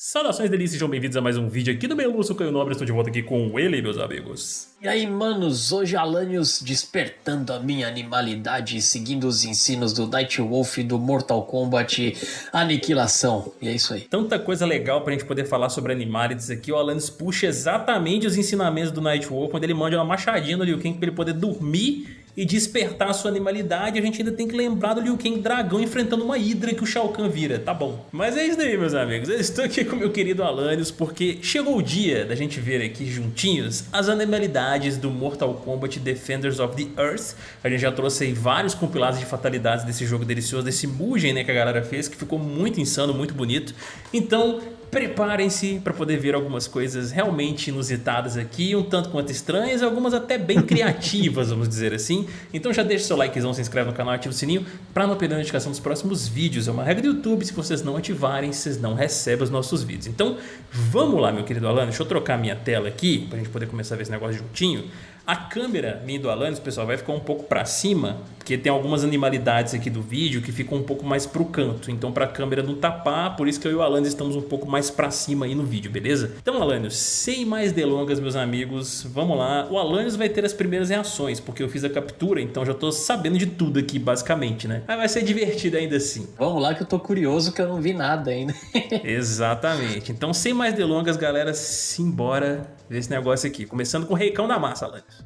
Saudações delícias, sejam bem-vindos a mais um vídeo aqui do meu Lúcio Caio Nobre, estou de volta aqui com ele, meus amigos. E aí, manos, hoje Alanios despertando a minha animalidade, seguindo os ensinos do Night Wolf do Mortal Kombat Aniquilação. E é isso aí. Tanta coisa legal pra gente poder falar sobre Animalities aqui, o Alanios puxa exatamente os ensinamentos do Night Wolf, quando ele manda uma machadinha no Liu Kang pra ele poder dormir e despertar a sua animalidade, a gente ainda tem que lembrar do Liu Kang dragão enfrentando uma hidra que o Shao Kahn vira, tá bom. Mas é isso daí, meus amigos, eu estou aqui com meu querido Alanios porque chegou o dia da gente ver aqui juntinhos as animalidades do Mortal Kombat Defenders of the Earth. A gente já trouxe aí vários compilados de fatalidades desse jogo delicioso, desse Mugen né, que a galera fez, que ficou muito insano, muito bonito. Então preparem-se para poder ver algumas coisas realmente inusitadas aqui, um tanto quanto estranhas, algumas até bem criativas, vamos dizer assim. Então já deixa seu likezão, se inscreve no canal, ativa o sininho para não perder a notificação dos próximos vídeos. É uma regra do YouTube, se vocês não ativarem, vocês não recebem os nossos vídeos. Então vamos lá, meu querido Alan, deixa eu trocar minha tela aqui para a gente poder começar a ver esse negócio juntinho. A câmera minha do Alanis, pessoal, vai ficar um pouco para cima, porque tem algumas animalidades aqui do vídeo que ficam um pouco mais pro canto. Então para a câmera não tapar, por isso que eu e o Alanis estamos um pouco mais para cima aí no vídeo, beleza? Então Alanis, sem mais delongas, meus amigos, vamos lá. O Alanis vai ter as primeiras reações, porque eu fiz a captura, então já tô sabendo de tudo aqui, basicamente, né? Mas vai ser divertido ainda assim. Vamos lá que eu tô curioso que eu não vi nada ainda. Exatamente. Então sem mais delongas, galera, simbora ver esse negócio aqui. Começando com o Reicão da Massa, Alanis.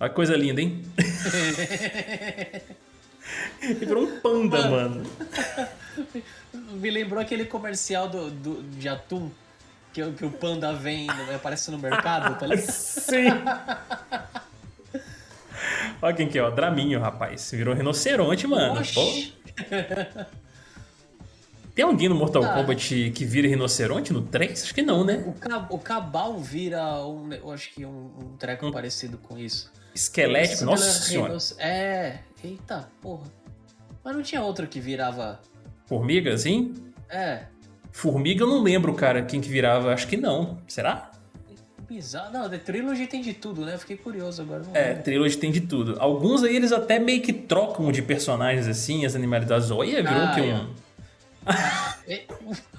Olha que coisa linda, hein? Ele virou um panda, mano. Me lembrou aquele comercial do, do, de atum que, que o panda vem, aparece no mercado, tá ligado? Sim. Olha quem que é, ó. Draminho, rapaz. Virou rinoceronte, mano. Pô. Tem alguém no Mortal ah. Kombat que vira rinoceronte no 3? Acho que não, né? O, Cab o Cabal vira, um, eu acho que um, um treco hum. parecido com isso. Esquelético? Nossa senhora. É, eita, porra. Mas não tinha outro que virava... Formiga, assim? É. Formiga eu não lembro, cara, quem que virava. Acho que não. Será? Bizarro. Não, The Trilogy tem de tudo, né? Eu fiquei curioso agora. é, lembro. Trilogy tem de tudo. Alguns aí eles até meio que trocam de personagens assim, as animalidades. Olha, virou ah, que um... É.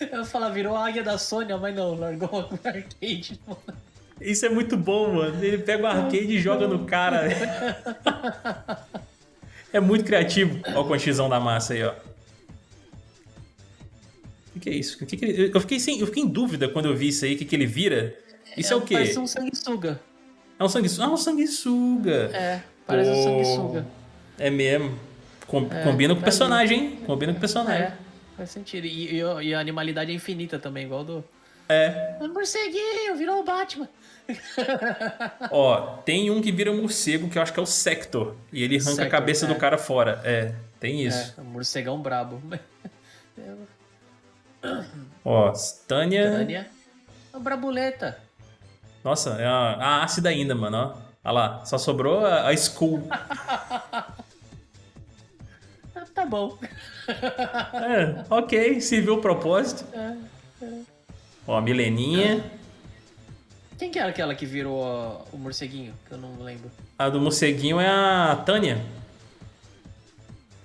Eu ia falar, virou a águia da Sônia, mas não, largou o arcade. Isso é muito bom, mano. Ele pega o arcade e joga no cara. É muito criativo. Olha o conchizão da massa aí, ó. O que, é isso? Que que ele... eu, fiquei sem... eu fiquei em dúvida quando eu vi isso aí, o que, que ele vira. Isso é, é o quê? Parece um sanguessuga. É um sanguessuga? Ah, um sanguessuga. É, parece Pô... um sanguessuga. É mesmo. Com, é, combina com o personagem, hein? Combina com o personagem. É, faz sentido. E, e, e, a animalidade é infinita também, igual do. É. O morceguinho, virou o Batman. Ó, tem um que vira um morcego que eu acho que é o Sector. E ele arranca Sector, a cabeça é. do cara fora. É, tem isso. É, um morcegão brabo. Ó, Tânia. Tânia. A brabuleta. Nossa, é a, a ácida ainda, mano, ó. Olha lá, só sobrou a, a Skull. tá bom. É, ok, se viu o propósito. É, é. Ó, a Mileninha. Quem que era aquela que virou o morceguinho? Que eu não lembro. A do morceguinho é a Tânia.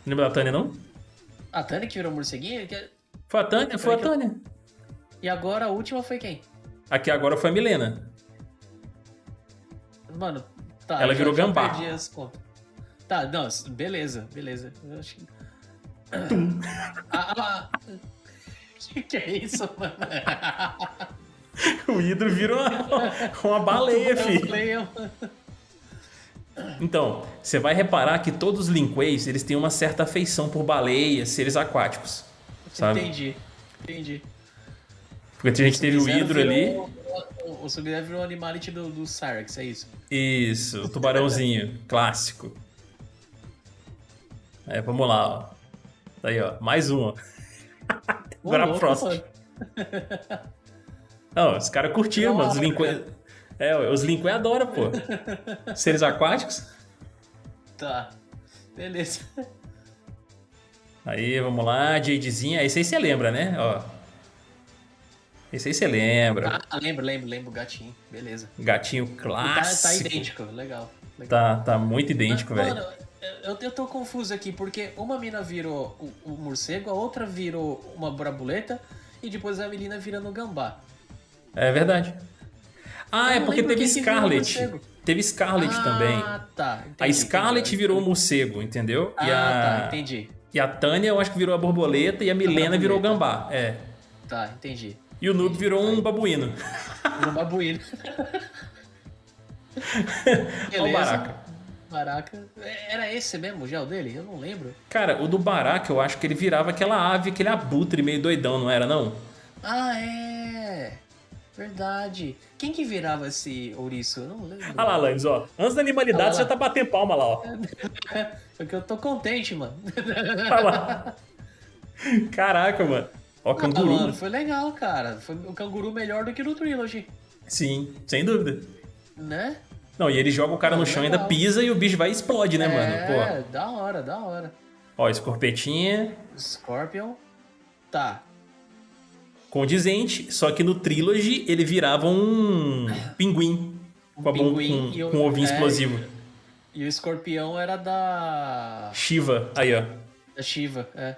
Lembra da Tânia, não? A Tânia que virou o morceguinho? Foi a Tânia, foi a Tânia. E agora a última foi quem? Aqui agora foi a Milena. Mano, tá. Ela virou gambá. perdi as contas. Tá, não, beleza, beleza. Eu acho que... ah, ah, que, que é isso, mano? o hidro vira uma, uma baleia, filho. Então, você vai reparar que todos os Linkways, eles têm uma certa afeição por baleias, seres aquáticos. Sabe? Entendi, entendi. Porque a gente teve o hidro ali. O, o sub virou o animality do, do Cyrex, é isso? Isso, o tubarãozinho, clássico. É, vamos lá, ó. Tá aí, ó. Mais uma. Agora a Frost. Não, os caras curtiram, mano. Os Linkway... É, os Linkway adoram, pô. Seres aquáticos. Tá. Beleza. Aí, vamos lá. Jadezinha. Esse aí você lembra, né? Ó. Esse aí você lembra. Ah, lembro, lembro, lembro. Gatinho. Beleza. Gatinho clássico. Tá, tá idêntico. Legal. Legal. Tá, tá muito idêntico, velho. Eu, eu tô confuso aqui, porque uma mina virou o, o morcego, a outra virou uma borboleta e depois a menina vira no gambá. É verdade. Ah, Eu é porque teve Scarlet. Teve Scarlet ah, também. tá. A entendi, Scarlet entendi. virou o morcego, entendeu? Ah, e, a, tá, entendi. e a Tânia eu acho que virou a borboleta e a Milena virou o gambá. É. Tá, entendi. E o Noob virou um babuíno. Um babuíno. Olha o Baraka. Baraca. Era esse mesmo o gel dele? Eu não lembro. Cara, o do Baraka eu acho que ele virava aquela ave, aquele abutre meio doidão, não era não? Ah, é. Verdade. Quem que virava esse ouriço? Eu não lembro. Olha lá, Lanz, ó. Antes da animalidade lá. você já tá batendo palma lá, ó. Porque eu tô contente, mano. Olha lá. Caraca, mano. Ó, Ah, canguru. mano, foi legal, cara. Foi o canguru melhor do que no Trilogy, Sim, sem dúvida. né? Não, e ele joga o cara no chão, ainda pisa e o bicho vai e explode, né, mano? É, da hora, da hora. Ó, escorpetinha, Scorpion. Tá. condizente, só que no Trilogy ele virava um pinguim. Com, a pinguim com, e o- com um ovinho é, explosivo. E o escorpião era da. Shiva, aí, ó. da Shiva, é.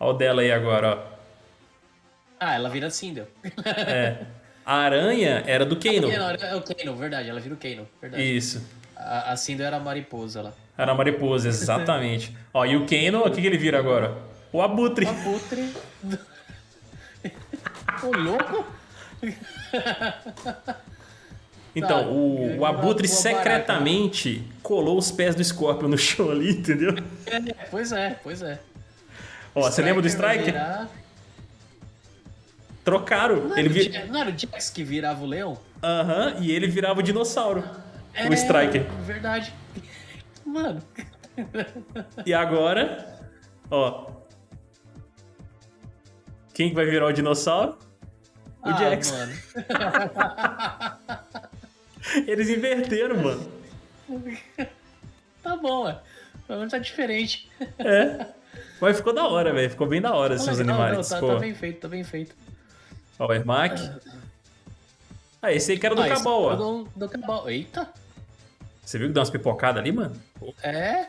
Ó o dela aí agora, Ah, ela vira Sindel. ó. É. A aranha era do Kano. É o Kano, verdade, ela vira o Kano, verdade. Isso. A, a era a mariposa lá. Era a mariposa, exatamente. ó, e o Kano, o que, que ele vira agora? O abutre. O abutre. Ô, louco! Então, Tá, o, o abutre uma barata. secretamente colou os pés do Scorpion no chão ali, entendeu? É, pois é, pois é. Ó, você lembra do Striker? virar- Trocaram. Não, Ele era o vi... Ja- não era o Jax que virava o leão? Aham, e ele virava o dinossauro. É, o Striker. Verdade. Mano, E agora, ó. Quem que vai virar o dinossauro? O ah, Jax. mano. Eles inverteram, mano. Tá bom, ué. Pelo menos tá diferente. É. Mas ficou da hora, velho. Ficou bem da hora Tá esses animais. não, tá, tá bem feito, tá bem feito. Ó, o Ermac. Ah, esse aí que era do Ah, Cabal, é ó. Do, do Cabal. Eita! Você viu que deu umas pipocadas ali, mano? É.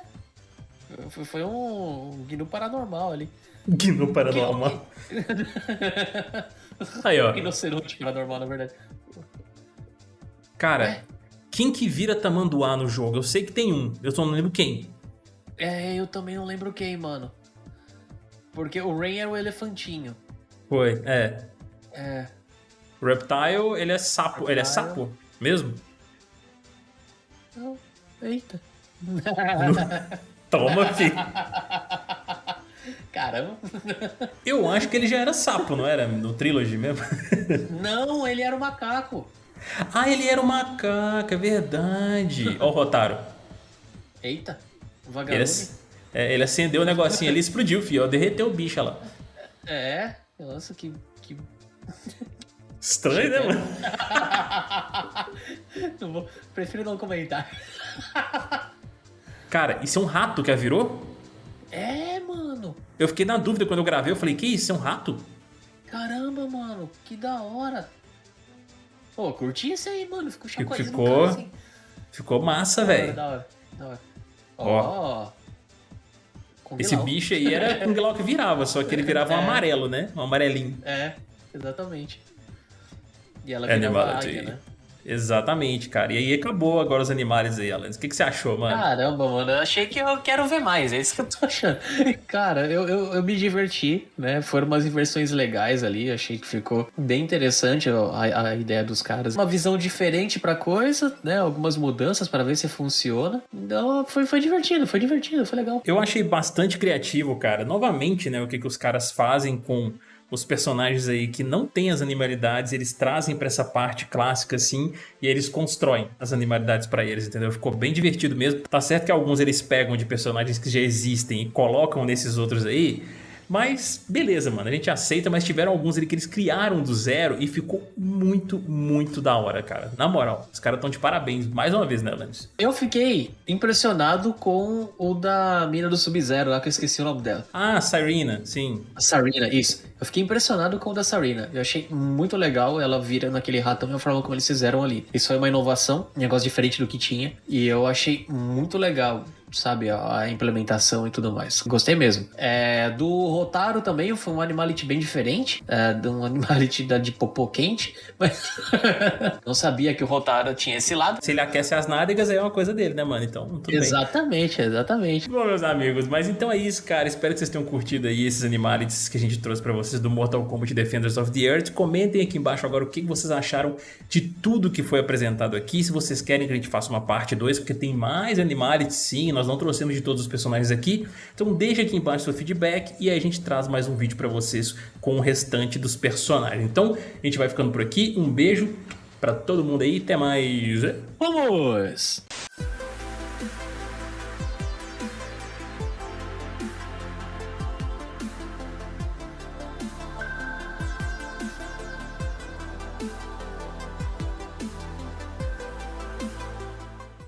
Foi, foi um, gnu paranormal ali. Gnu paranormal. Aí, ó. Rinoceronte paranormal, na verdade. Cara, quem que vira tamanduá no jogo? Eu sei que tem um. Eu só não lembro quem. É, eu também não lembro quem, mano. Porque o Rain era o elefantinho. Foi, é. É. Reptile, ele é sapo. Ele é Reptile. sapo mesmo? Eita. Toma, filho. Caramba. Eu acho que ele já era sapo, não era? No Trilogy mesmo. Não, ele era o macaco. ah, ele era o macaco, é verdade. Ó o Rotaro. Eita. Ele, Vagalume. ac- é, ele acendeu o negocinho ali e explodiu, filho. Ó, derreteu o bicho lá. É. Nossa, que. que... Estranho, né, mano? Não vou- Prefiro não comentar. Cara, isso é um rato que a virou? É, mano. Eu fiquei na dúvida quando eu gravei. Eu falei, que isso? É um rato? Caramba, mano. Que da hora. Pô, curti esse aí, mano. Ficou chacoalhando ficou- assim. Ficou massa, velho. Da hora, da hora. Ó. Kung Esse bicho aí era Kung Lao que virava, só que ele virava um É. amarelo, né? Um amarelinho. É, exatamente. E ela É animado, águia, né? Exatamente, cara. E aí acabou agora os animais aí, Alan. O que, que você achou, mano? Caramba, mano, eu achei que eu quero ver mais, é isso que eu tô achando. Cara, eu, eu, eu me diverti, né? Foram umas inversões legais ali, achei que ficou bem interessante a, a ideia dos caras. Uma visão diferente pra coisa, né? Algumas mudanças pra ver se funciona. Então foi, foi divertido, foi divertido, foi legal. Eu achei bastante criativo, cara. Novamente, né? O que, que os caras fazem com os personagens aí que não têm as animalidades, eles trazem pra essa parte clássica assim, e eles constroem as animalidades pra eles, entendeu? Ficou bem divertido mesmo. Tá certo que alguns eles pegam de personagens que já existem e colocam nesses outros aí, mas beleza, mano, a gente aceita, mas tiveram alguns ali que eles criaram do zero e ficou muito, muito da hora, cara. Na moral, os caras estão de parabéns mais uma vez, né, Lance? Eu fiquei impressionado com o da mina do Sub-Zero lá, que eu esqueci o nome dela. Ah, Sirena, sim. A Sarina, isso. Eu fiquei impressionado com o da Sarina. Eu achei muito legal ela vira naquele ratão e a forma como eles fizeram ali. Isso foi uma inovação, um negócio diferente do que tinha. E eu achei muito legal. Sabe, a implementação e tudo mais. Gostei mesmo. É, do Rotaro também foi um animality bem diferente, é, de um animality da de popô quente, mas não sabia que o Rotaro tinha esse lado. Se ele aquece as nádegas, aí é uma coisa dele, né, mano? Então, exatamente, bem. exatamente. Bom, meus amigos, mas então é isso, cara. Espero que vocês tenham curtido aí esses animalities que a gente trouxe para vocês do Mortal Kombat Defenders of the Earth. Comentem aqui embaixo agora o que vocês acharam de tudo que foi apresentado aqui. Se vocês querem que a gente faça uma parte 2, porque tem mais animalities sim, nós não trouxemos de todos os personagens aqui. Então deixa aqui embaixo seu feedback e aí a gente traz mais um vídeo para vocês com o restante dos personagens. Então a gente vai ficando por aqui. Um beijo para todo mundo aí. Até mais. Vamos!